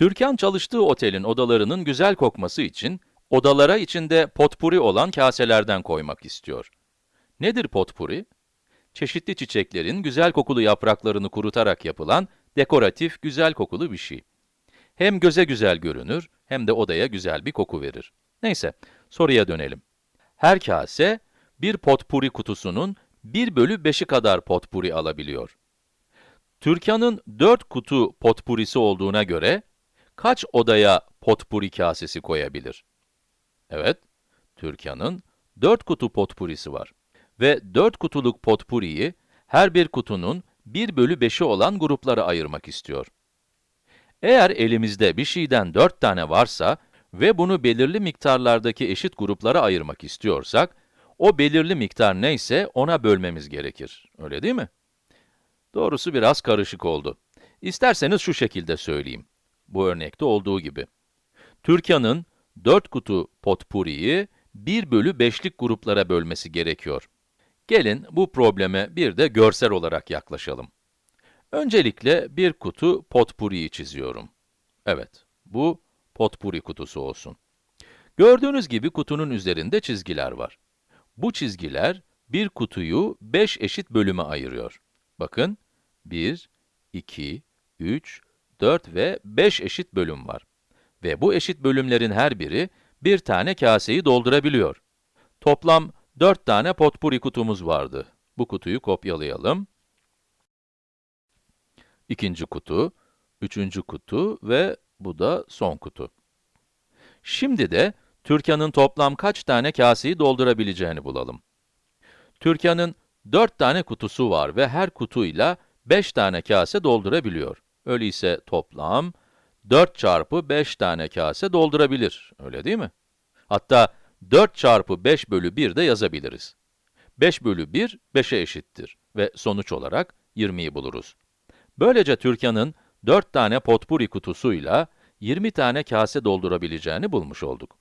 Türkan çalıştığı otelin odalarının güzel kokması için, odalara içinde potpuri olan kaselerden koymak istiyor. Nedir potpuri? Çeşitli çiçeklerin güzel kokulu yapraklarını kurutarak yapılan dekoratif, güzel kokulu bir şey. Hem göze güzel görünür, hem de odaya güzel bir koku verir. Neyse, soruya dönelim. Her kase, bir potpuri kutusunun 1 bölü 5'i kadar potpuri alabiliyor. Türkan'ın 4 kutu potpurisi olduğuna göre, kaç odaya potpuri kasesi koyabilir? Evet, Türkan'ın 4 kutu potpurisi var. Ve 4 kutuluk potpuriyi, her bir kutunun 1 bölü 5'i olan gruplara ayırmak istiyor. Eğer elimizde bir şeyden 4 tane varsa ve bunu belirli miktarlardaki eşit gruplara ayırmak istiyorsak, o belirli miktar neyse ona bölmemiz gerekir. Öyle değil mi? Doğrusu biraz karışık oldu. İsterseniz şu şekilde söyleyeyim. Bu örnekte olduğu gibi. Türkan'ın 4 kutu potpuriyi 1 bölü 5'lik gruplara bölmesi gerekiyor. Gelin bu probleme bir de görsel olarak yaklaşalım. Öncelikle bir kutu potpuriyi çiziyorum. Evet, bu potpuri kutusu olsun. Gördüğünüz gibi kutunun üzerinde çizgiler var. Bu çizgiler bir kutuyu 5 eşit bölüme ayırıyor. Bakın, 1, 2, 3, 4 ve 5 eşit bölüm var. Ve bu eşit bölümlerin her biri bir tane kaseyi doldurabiliyor. Toplam 4 tane potpuri kutumuz vardı. Bu kutuyu kopyalayalım. İkinci kutu, üçüncü kutu ve bu da son kutu. Şimdi de Türkan'ın toplam kaç tane kaseyi doldurabileceğini bulalım. Türkan'ın 4 tane kutusu var ve her kutuyla 5 tane kase doldurabiliyor. Öyleyse toplam 4 çarpı 5 tane kase doldurabilir, öyle değil mi? Hatta 4 çarpı 5 bölü 1 de yazabiliriz. 5 bölü 1, 5'e eşittir ve sonuç olarak 20'yi buluruz. Böylece Türkan'ın 4 tane potpuri kutusuyla 20 tane kase doldurabileceğini bulmuş olduk.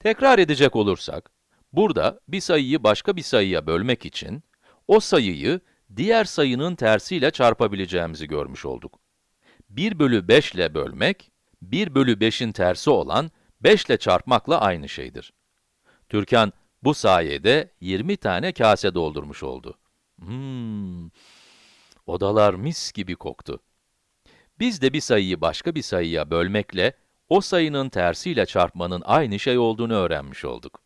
Tekrar edecek olursak, burada bir sayıyı başka bir sayıya bölmek için, o sayıyı diğer sayının tersiyle çarpabileceğimizi görmüş olduk. 1 bölü 5 ile bölmek, 1 bölü 5'in tersi olan 5 ile çarpmakla aynı şeydir. Türkan, bu sayede 20 tane kase doldurmuş oldu. Hmm, odalar mis gibi koktu. Biz de bir sayıyı başka bir sayıya bölmekle, o sayının tersiyle çarpmanın aynı şey olduğunu öğrenmiş olduk.